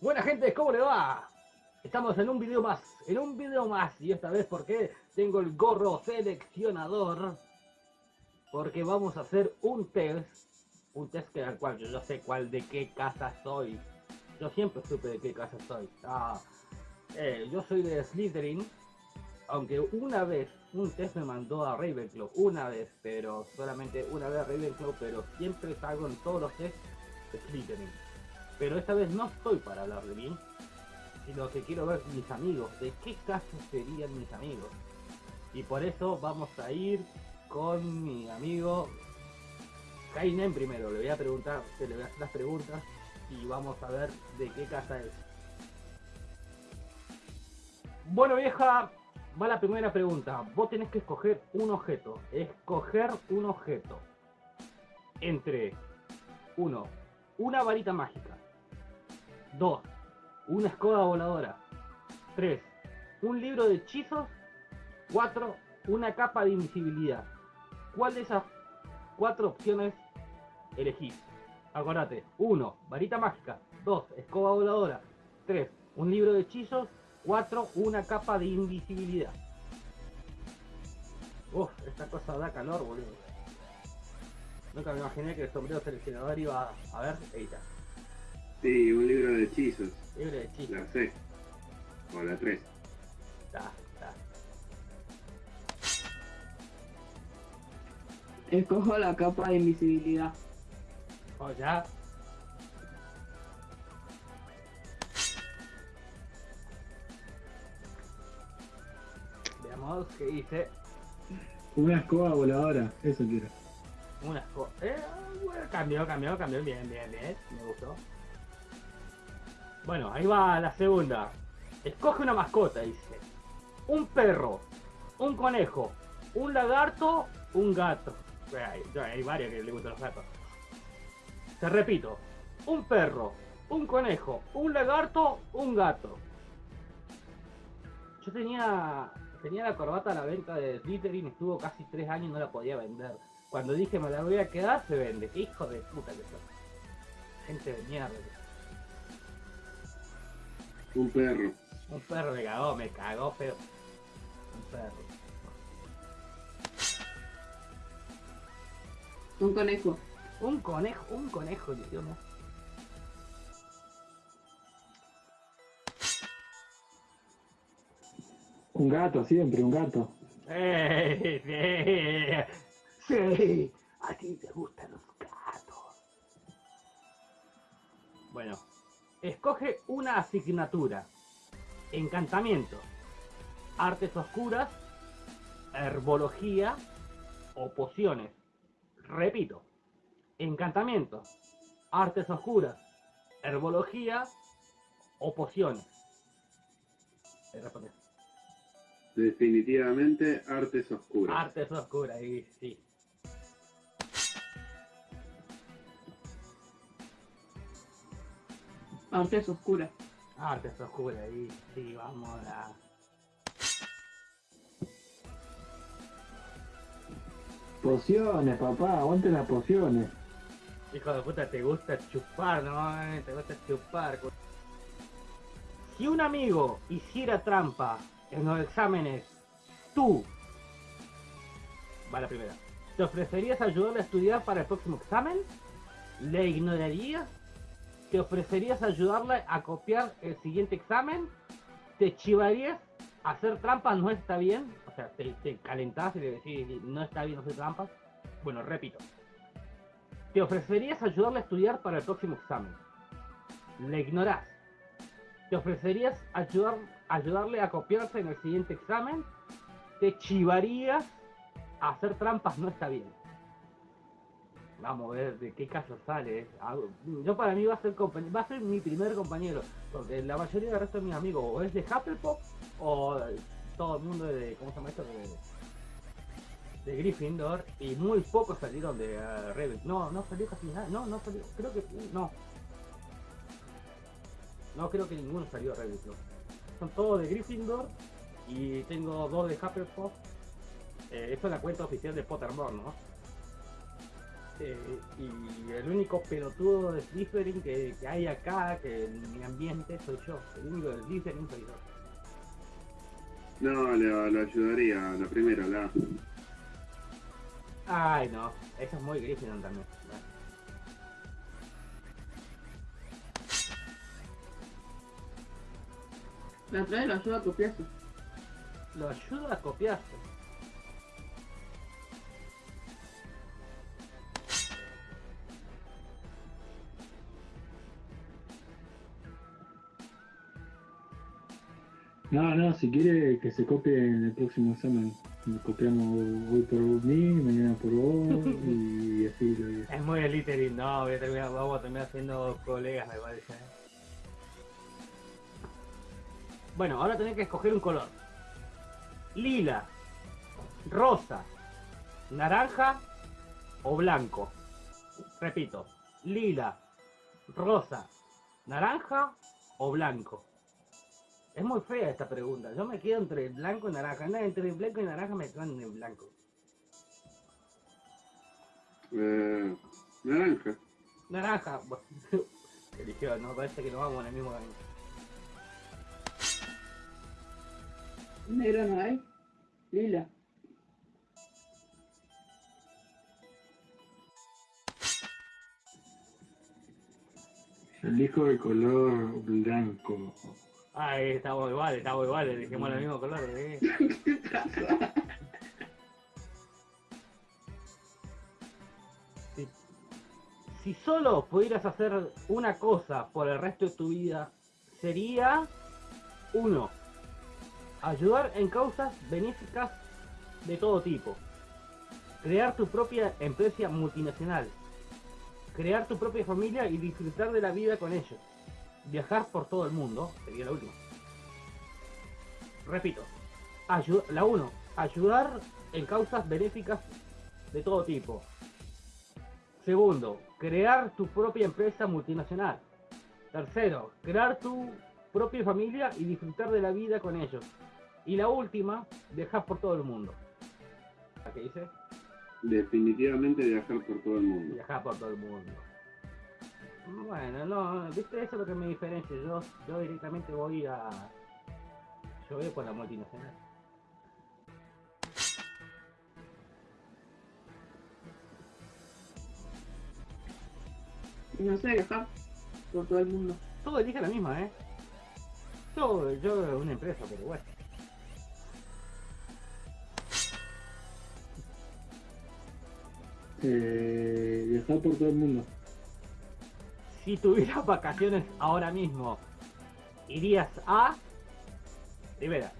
Buena gente, ¿cómo le va? Estamos en un video más, en un video más, y esta vez porque tengo el gorro seleccionador, porque vamos a hacer un test, un test que al cual yo no sé cuál de qué casa soy. Yo siempre supe de qué casa soy. Ah, eh, yo soy de Slytherin, aunque una vez un test me mandó a Ravenclaw, una vez, pero solamente una vez a Ravenclaw, pero siempre salgo en todos los tests de Slytherin. Pero esta vez no estoy para hablar de mí, sino que quiero ver mis amigos, de qué caso serían mis amigos. Y por eso vamos a ir con mi amigo Kainen primero. Le voy a preguntar, se le voy a hacer las preguntas y vamos a ver de qué casa es. Bueno vieja, va la primera pregunta. Vos tenés que escoger un objeto. Escoger un objeto. Entre uno, una varita mágica. 2. Una escoba voladora. 3. Un libro de hechizos. 4. Una capa de invisibilidad. ¿Cuál de esas cuatro opciones elegís? Acordate. 1. Varita mágica. 2. Escoba voladora. 3. Un libro de hechizos. 4. Una capa de invisibilidad. Uf, esta cosa da calor, boludo. Nunca me imaginé que el sombrero seleccionador iba a ver, está. Sí, un libro de hechizos. Libro de hechizos. La C. O la 3. Está, está. Escojo la capa de invisibilidad. Vamos ya. Veamos qué dice. Una escoba voladora, eso quiero. Una escoba. Eh, bueno, cambió, cambió, cambió. Bien, bien, bien. Me gustó. Bueno, ahí va la segunda. Escoge una mascota, dice. Un perro, un conejo, un lagarto, un gato. Hay, hay varios que le gustan los gatos. Te repito. Un perro, un conejo, un lagarto, un gato. Yo tenía tenía la corbata a la venta de Slytherin, estuvo casi tres años y no la podía vender. Cuando dije me la voy a quedar, se vende. Hijo de puta que son. Gente de mierda. Un perro. Un perro me cagó, me cagó feo. Un perro. Un conejo. Un conejo, un conejo, Dios mío. Un gato, siempre, un gato. ¡Eh! Sí, sí, a ti te gustan los gatos. Bueno, escoge una asignatura. Encantamiento, artes oscuras, herbología o pociones. Repito, encantamiento, artes oscuras, herbología o pociones. Definitivamente artes oscuras. Artes oscuras, y sí. Artes oscuras. Artes oscuras, y sí, vamos a... Pociones, papá, aguante las pociones. Hijo de puta, te gusta chupar, ¿no? Te gusta chupar. cu- Si un amigo hiciera trampa en los exámenes, tú... Va la primera. ¿Te ofrecerías ayudarle a estudiar para el próximo examen? ¿Le ignorarías? ¿Te ofrecerías ayudarle a copiar el siguiente examen? ¿Te chivarías? ¿Hacer trampas no está bien? O sea, te, te calentás y le decís, no está bien hacer trampas. Bueno, repito. ¿Te ofrecerías ayudarle a estudiar para el próximo examen? Le ignorás. ¿Te ofrecerías ayudar, ayudarle a copiarse en el siguiente examen? ¿Te chivarías? Hacer trampas no está bien. Vamos a ver de qué caso sale. Yo para mí va a ser va a ser mi primer compañero, porque la mayoría del resto de mis amigos o es de Hufflepuff o todo el mundo de, ¿cómo se llama esto? De, de Gryffindor y muy pocos salieron de uh. No, no salió casi nada. No, no salió. Creo que no. No creo que ninguno salió de Ravenclaw. Son todos de Gryffindor y tengo dos de Hufflepuff. Eh, esto es la cuenta oficial de Pottermore, ¿no? Eh, y el único pelotudo de Slytherin que, que hay acá, que en mi ambiente, soy yo. El único de Slytherin soy yo. No, le ayudaría la primera, la. Ay, no. Eso es muy Gryffindor también. La otra vez lo ayuda a copiarse. Lo ayuda a copiarse. No, no, si quiere que se copie en el próximo examen. Nos copiamos hoy por mí, mañana por vos y así lo digo. Es muy Slytherin, no, voy a terminar, vamos a terminar siendo colegas, me parece. ¿eh? Bueno, ahora tenés que escoger un color. Lila, rosa, naranja o blanco. Repito, lila, rosa, naranja o blanco. Es muy fea esta pregunta. Yo me quedo entre blanco y naranja. No, entre blanco y naranja me quedo en blanco. Eh, naranja. Naranja. Eligió, no parece que nos vamos en el mismo camino. Negro no hay. Lila. Elijo el color blanco. Ay, estamos iguales, estamos iguales, dijimos el mismo color. ¿eh? Si, si solo pudieras hacer una cosa por el resto de tu vida, sería uno, ayudar en causas benéficas de todo tipo, crear tu propia empresa multinacional, crear tu propia familia y disfrutar de la vida con ellos. Viajar por todo el mundo sería la última. Repito, la 1. Ayudar en causas benéficas de todo tipo. Segundo, crear tu propia empresa multinacional. Tercero, crear tu propia familia y disfrutar de la vida con ellos. Y la última, viajar por todo el mundo. ¿A qué dice? Definitivamente viajar por todo el mundo. Viajar por todo el mundo. Bueno, no, viste, eso es lo que me diferencia. Yo, yo directamente voy a. Yo voy por la multinacional. Y no sé, viajar por todo el mundo. Todo elige la misma, ¿eh? Yo, yo una empresa, pero bueno. Eh, viajar por todo el mundo. Si tuvieras vacaciones ahora mismo, irías a. Primera,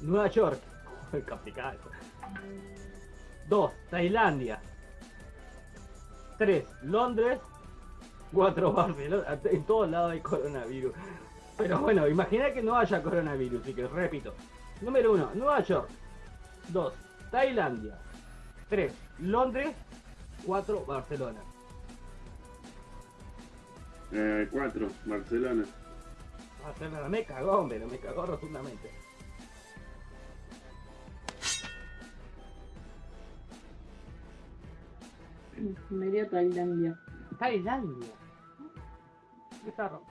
Nueva York. Complicado. Dos, Tailandia. Tres, Londres. Cuatro, Barcelona. En todos lados hay coronavirus. Pero bueno, imagina que no haya coronavirus. Así que repito. Número uno, Nueva York. Dos, Tailandia. Tres, Londres. Cuatro, Barcelona. Eh, cuatro, Barcelona. Barcelona me cagó, pero me cagó rotundamente. Me iría a Tailandia. Tailandia. Bizarro.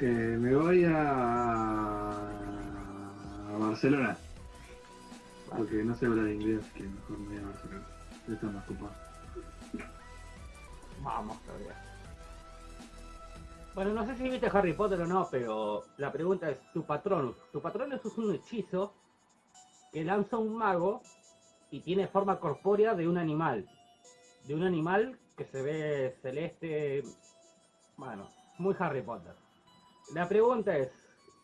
Eh, me voy a... a Barcelona. Porque no sé hablar inglés, que mejor me voy a Barcelona. Está más ocupado. Vamos todavía. Bueno, no sé si viste Harry Potter o no, pero la pregunta es, tu patronus. Tu patronus es un hechizo que lanza un mago y tiene forma corpórea de un animal. De un animal que se ve celeste. Bueno, muy Harry Potter. La pregunta es,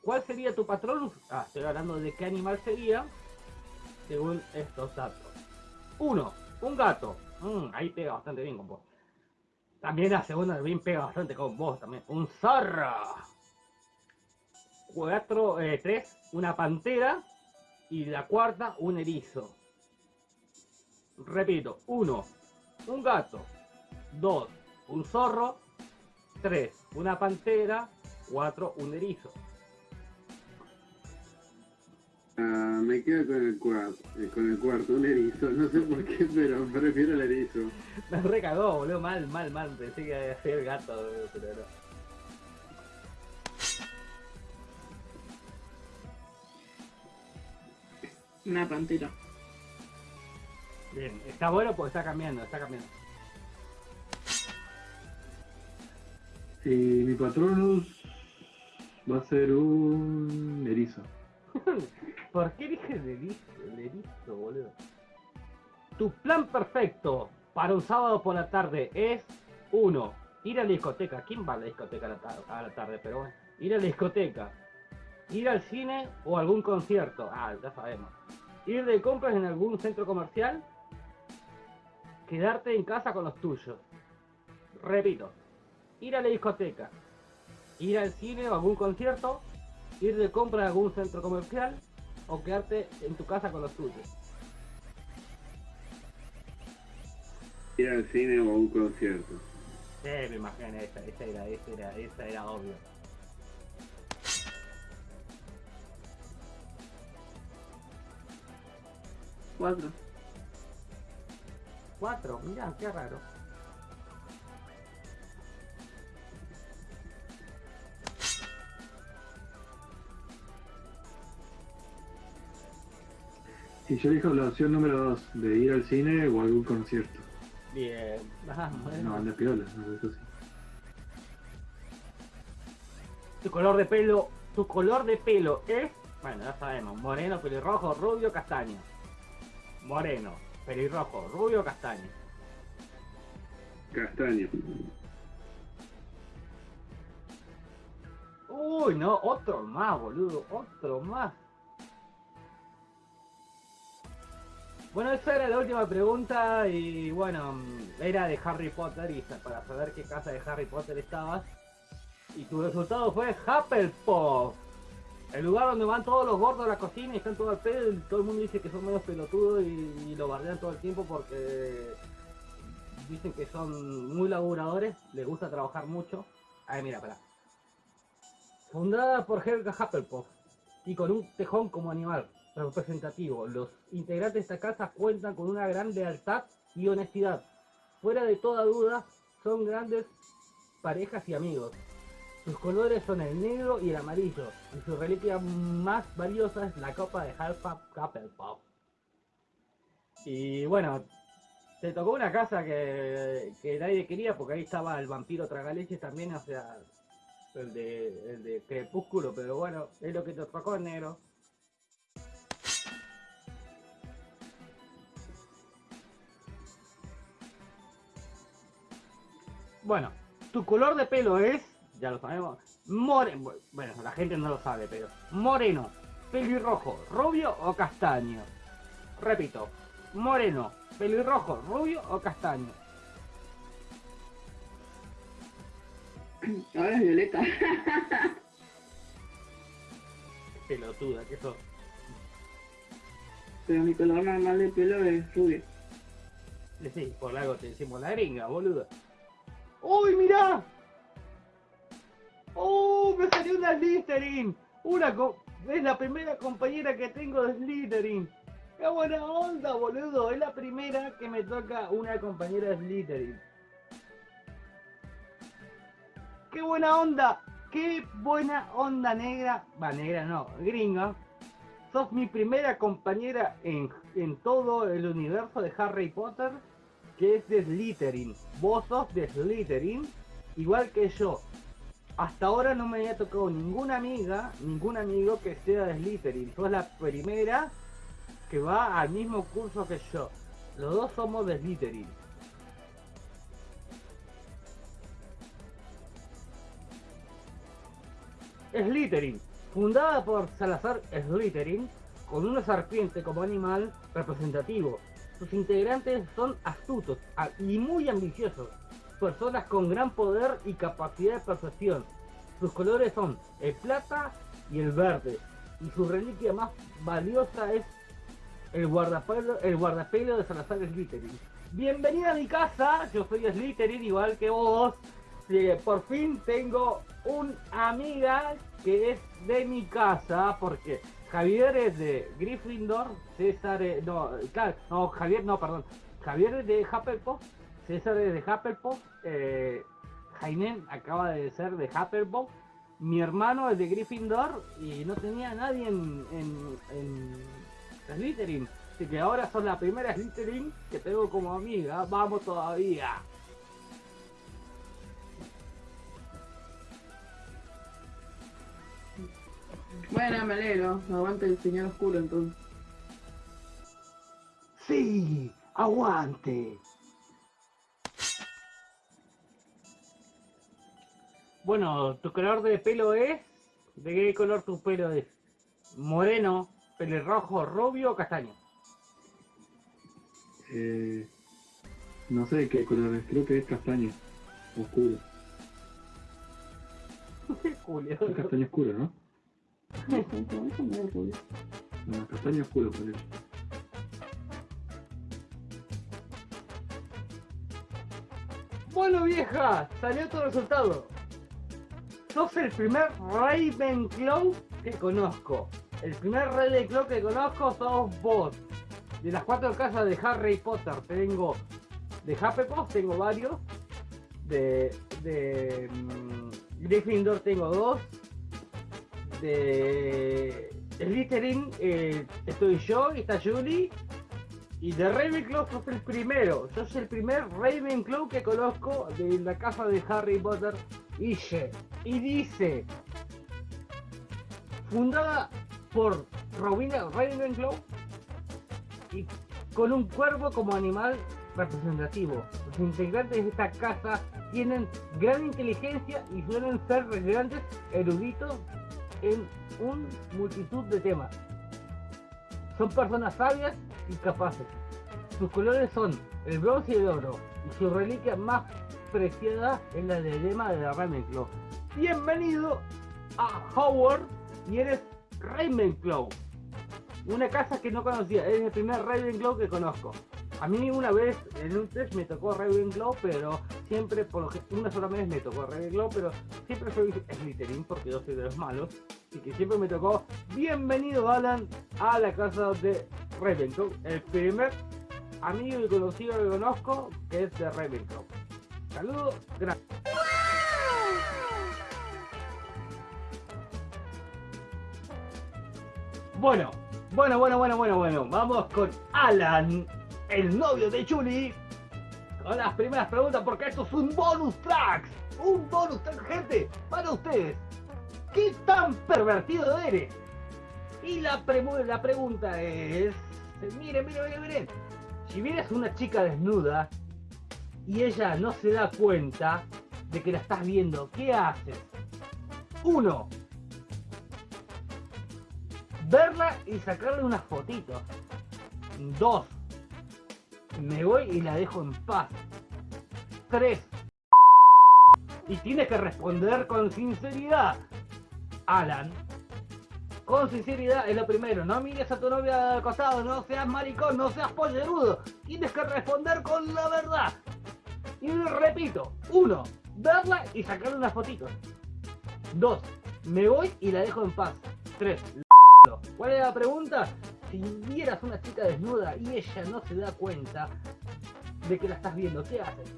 ¿cuál sería tu patronus? Ah, estoy hablando de qué animal sería según estos datos. Uno, un gato. Mm, ahí pega bastante bien con vos. También la segunda bien pega bastante con vos también. Un zorro. Cuatro, eh, tres, una pantera. Y la cuarta, un erizo. Repito, uno, un gato. Dos, un zorro. Tres, una pantera. Cuatro, un erizo. Ah, me quedo con el cuarto, con el cuarto, un erizo, no sé por qué, pero prefiero el erizo. Me recagó, boludo, mal, mal, mal. Pensé que iba a ser el gato, boludo, pero no. Una pantera. Bien, está bueno porque está cambiando, está cambiando. Y mi Patronus va a ser un erizo. ¿Por qué dije el erizo, boludo? Tu plan perfecto para un sábado por la tarde es uno, Ir a la discoteca. ¿Quién va a la discoteca a la, tarde? Pero bueno, ir a la discoteca. Ir al cine o algún concierto. Ah, ya sabemos. Ir de compras en algún centro comercial. Quedarte en casa con los tuyos. Repito. Ir a la discoteca. Ir al cine o algún concierto ir de compra a algún centro comercial o quedarte en tu casa con los tuyos. Ir al cine o a un concierto. Sí, me imagino, esa, esa era, esa era, esa era obvio. Cuatro. Cuatro, mira, qué raro. Y yo elijo la opción número 2, de ir al cine o a algún concierto. Bien, ah, bueno. No, anda piola, no, eso sí. Tu color de pelo, tu color de pelo es, bueno, ya sabemos, moreno, pelirrojo, rubio, castaño. Moreno, pelirrojo, rubio, castaño. Castaño. Uy, no, otro más, boludo, otro más. Bueno, esa era la última pregunta y bueno, era de Harry Potter y para saber qué casa de Harry Potter estabas. Y tu resultado fue Hufflepuff. El lugar donde van todos los gordos a la cocina y están todo al pedo y todo el mundo dice que son medio pelotudos y, lo bardean todo el tiempo porque dicen que son muy laburadores, les gusta trabajar mucho. Ay, mira, espera. Fundada por Helga Hufflepuff y con un tejón como animal representativo, los integrantes de esta casa cuentan con una gran lealtad y honestidad. Fuera de toda duda, son grandes parejas y amigos. Sus colores son el negro y el amarillo, y su reliquia más valiosa es la copa de Hufflepuff Hufflepuff. Y bueno, te tocó una casa que, que nadie quería porque ahí estaba el vampiro tragaleches también, o sea, el de, el de Crepúsculo, pero bueno, es lo que te tocó, negro. Bueno, tu color de pelo es, ya lo sabemos, moreno. Bueno, la gente no lo sabe, pero moreno, pelirrojo, rubio o castaño. Repito, moreno, pelirrojo, rubio o castaño. Ahora es violeta. Pelotuda, que sos. Pero mi color normal de pelo es rubio. Sí, por algo te decimos la gringa, boludo. ¡Uy, mirá! ¡Oh, me salió una Slytherin! Una es la primera compañera que tengo de Slytherin. ¡Qué buena onda, boludo! Es la primera que me toca una compañera de Slytherin. ¡Qué buena onda! ¡Qué buena onda negra! Va, negra no, gringa. Sos mi primera compañera en, en todo el universo de Harry Potter que es de Slytherin. Vos de Slytherin, igual que yo. Hasta ahora no me había tocado ninguna amiga, ningún amigo que sea de Slytherin. Sos la primera que va al mismo curso que yo. Los dos somos de Slytherin. Slytherin, fundada por Salazar Slytherin, con una serpiente como animal representativo. Sus integrantes son astutos y muy ambiciosos, personas con gran poder y capacidad de percepción. Sus colores son el plata y el verde, y su reliquia más valiosa es el guardapelo, el guardapelo de Salazar Slytherin. Bienvenida a mi casa, yo soy Slytherin igual que vos. Por fin tengo una amiga que es de mi casa, porque Javier es de Gryffindor, César es, no, claro, no, Javier, no, perdón. Javier es de Hufflepuff, César es de Hufflepuff, eh, Jainen acaba de ser de Hufflepuff, mi hermano es de Gryffindor y no tenía nadie en, en, en Slytherin. Así que ahora son la primera Slytherin que tengo como amiga. Vamos todavía. Bueno, me alegro. Aguante el señor oscuro entonces. Sí, aguante. Bueno, tu color de pelo es. ¿De qué color tu pelo es? Moreno, pelirrojo, rubio o castaño. Eh, no sé qué color es, creo que es castaño. Oscuro. Julio. Es castaño oscuro, ¿no? Eso. Bueno, vieja, salió tu resultado. Sos el primer Ravenclaw que conozco. El primer Ravenclaw que conozco sos vos. De las cuatro casas de Harry Potter tengo de Hufflepuff tengo varios. De, de mm, Gryffindor tengo dos. De Slytherin eh, estoy yo y está Julie. Y de Ravenclaw sos el primero. Sos el primer Ravenclaw que conozco de la casa de Harry Potter y She. Y dice, fundada por Rowena Ravenclaw y con un cuervo como animal representativo. Los integrantes de esta casa tienen gran inteligencia y suelen ser grandes eruditos en una multitud de temas. Son personas sabias y capaces. Sus colores son el bronce y el oro, y su reliquia más preciada es la diadema de Ravenclaw. Bienvenido a Howard y eres Ravenclaw. Una casa que no conocía, es el primer Ravenclaw que conozco. A mí una vez en un test me tocó Ravenclaw, pero siempre, por lo que una sola vez me tocó Ravenclaw, pero siempre soy Slytherin porque yo soy de los malos. Así que siempre me tocó bienvenido Alan a la casa de Ravenclaw, el primer amigo y conocido que conozco que es de Ravenclaw. Saludos, gracias. Bueno, bueno, bueno, bueno, bueno, bueno. Vamos con Alan, el novio de Julie. Con las primeras preguntas, porque esto es un bonus track. Un bonus track, gente, para ustedes. ¿Qué tan pervertido eres? Y la, premu- la pregunta es... Miren, miren, miren, miren. Si vienes una chica desnuda y ella no se da cuenta de que la estás viendo, ¿qué haces? Uno, verla y sacarle unas fotitos. Dos, me voy y la dejo en paz. Tres, y tienes que responder con sinceridad. Alan, con sinceridad es lo primero. No mires a tu novia al no seas maricón, no seas pollerudo. Tienes que responder con la verdad. Y repito, uno, verla y sacarle unas fotitos. Dos, me voy y la dejo en paz. Tres, ¿Cuál es la pregunta? Si vieras una chica desnuda y ella no se da cuenta de que la estás viendo, ¿qué haces?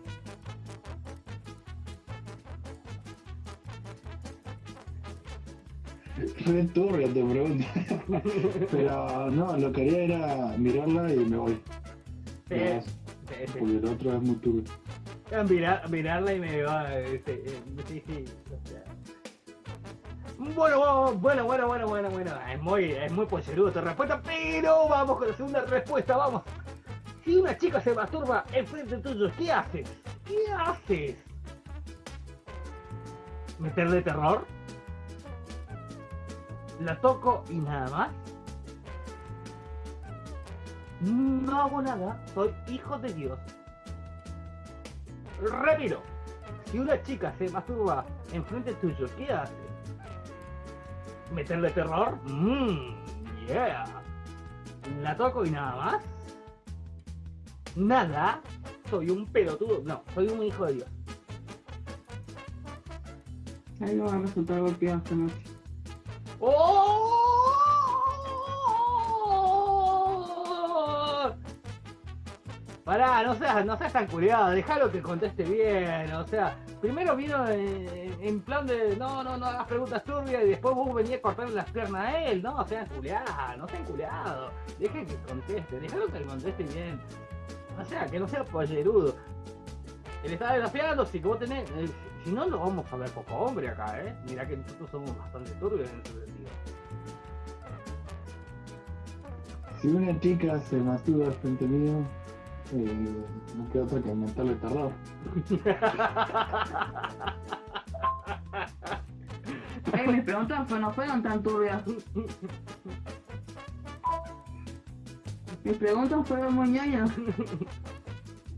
Re turbia tu pregunta. Pero no, lo que haría era mirarla y me voy. Sí. Porque el otro es muy turbio. Mirar, mirarla y me va. este, eh, sí, sí, o sea. Bueno, bueno, bueno, bueno, bueno, bueno. Es muy, es muy pollerudo tu respuesta, pero vamos con la segunda respuesta, vamos. Si una chica se masturba enfrente tuyo, ¿qué haces? ¿Qué haces? ¿Meterle terror? ¿La toco y nada más? No hago nada, soy hijo de Dios. Repito, si una chica se masturba enfrente tuyo, ¿qué hace? ¿Meterle terror? Mmm, yeah. ¿La toco y nada más? ¿Nada? Soy un pelotudo. No, soy un hijo de Dios. Ahí no van a resultar golpeados esta noche. ¡Oh! Pará, no seas, no seas tan culiado, déjalo que conteste bien, o sea, primero vino en, plan de no, no, no hagas preguntas turbias y después vos venías a cortarle las piernas a él, no, sean culiados, no sean culiados, dejen que conteste, déjalo que conteste bien. O sea, que no sea pollerudo. Él está desafiando, si vos tenés. eh, si no, lo vamos a ver poco hombre acá, ¿eh? Mirá que nosotros somos bastante turbios en ese sentido. Si una chica se masturba frente mío, eh, no queda otra que aumentarle el terror. Ey, mis preguntas pues, no fueron tan turbias. Mis preguntas fueron muy ñoñas.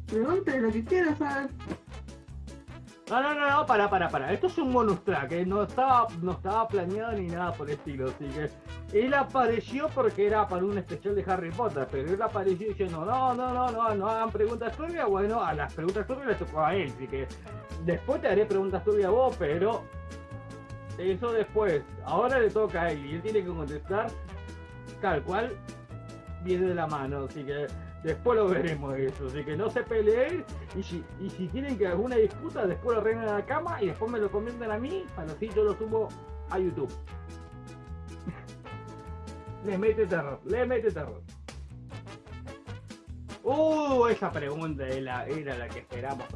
Pregunte lo que quiera, ¿sabes? No, no, no, no, para, para, para. Esto es un bonus track, ¿eh? no, estaba, no estaba planeado ni nada por el estilo. Así que él apareció porque era para un especial de Harry Potter, pero él apareció diciendo, no, no, no, no, no hagan preguntas turbias. Bueno, a las preguntas turbias le tocó a él, así que después te haré preguntas turbias a vos, pero eso después. Ahora le toca a él y él tiene que contestar tal cual viene de la mano, así que después lo veremos eso, así que no se peleen y si, y si tienen que alguna disputa después lo arreglan a la cama y después me lo comentan a mí, para así yo lo subo a YouTube. le mete terror, le mete terror. Uh, esa pregunta era, la que esperamos.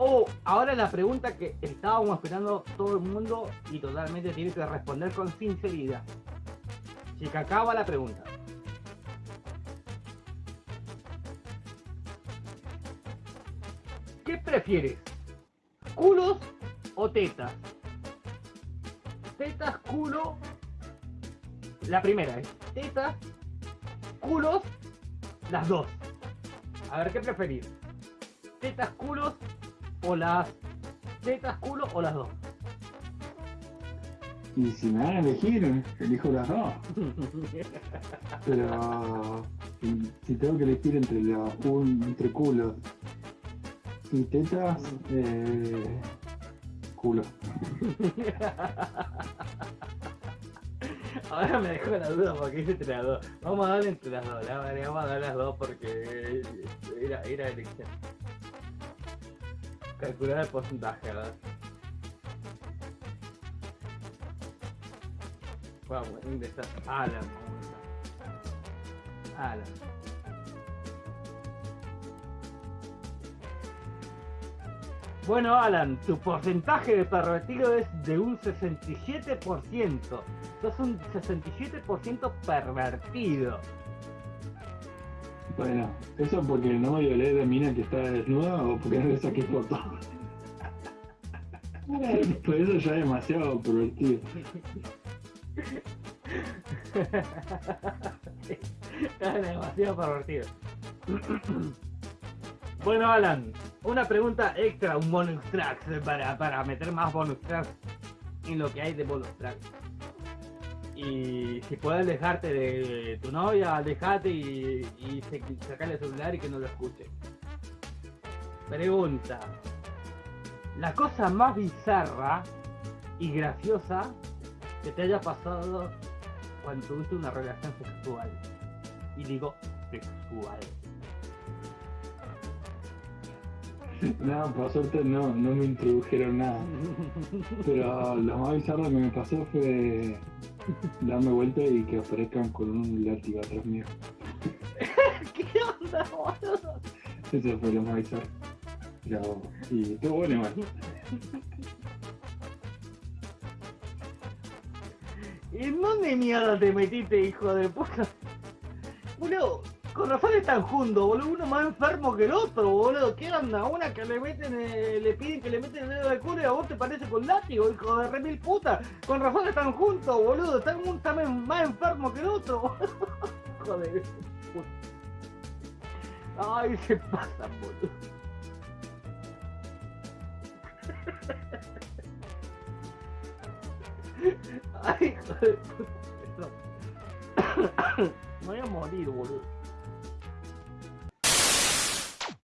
Oh, ahora la pregunta que estábamos esperando todo el mundo y totalmente tiene que responder con sinceridad. Si que acaba la pregunta. ¿Qué prefieres? ¿Culos o tetas? Tetas, culo. La primera es tetas, culos, las dos. A ver, ¿qué preferís? ¿Tetas, culos o las tetas, culo o las dos? Y si me dan a elegir, elijo las dos. Pero si, tengo que elegir entre, la, un, entre culos y tetas, eh, culo. Ahora me dejó la duda porque hice entre las dos. Vamos a darle entre las dos, la verdad, vamos a dar las dos porque era, era elección. Calcular el porcentaje, ¿verdad? Vamos a ingresar. Alan, vamos a. Alan. Bueno, Alan, tu porcentaje de pervertido es de un 67%. Sos un 67% pervertido. Bueno, ¿eso porque no me violé de mina que está desnuda o porque no le saqué foto? Pues eso ya es demasiado pervertido. Es demasiado pervertido. Bueno, Alan, una pregunta extra, un bonus track para, para meter más bonus tracks en lo que hay de bonus tracks. Y si puedes alejarte de tu novia, alejate y, y sacarle el celular y que no lo escuche. Pregunta. La cosa más bizarra y graciosa que te haya pasado cuando tuviste una relación sexual. Y digo sexual. No, por suerte no, no me introdujeron nada. Pero lo más bizarro que me pasó fue darme vuelta y que aparezcan con un látigo atrás mío. ¿Qué onda, boludo? Eso fue lo más bizarro. Y estuvo bueno igual. ¿En dónde mierda te metiste, hijo de puta? Boludo, con razón están juntos, boludo, uno más enfermo que el otro, boludo. ¿Qué onda? Una que le meten, eh, le piden que le meten el dedo de culo y a vos te parece con látigo, hijo de remil puta. Con razón están juntos, boludo. Están uno está más enfermo que el otro, boludo. Joder. puta. Ay, se pasan, boludo. Ay, hijo de puta. Me voy a morir, boludo.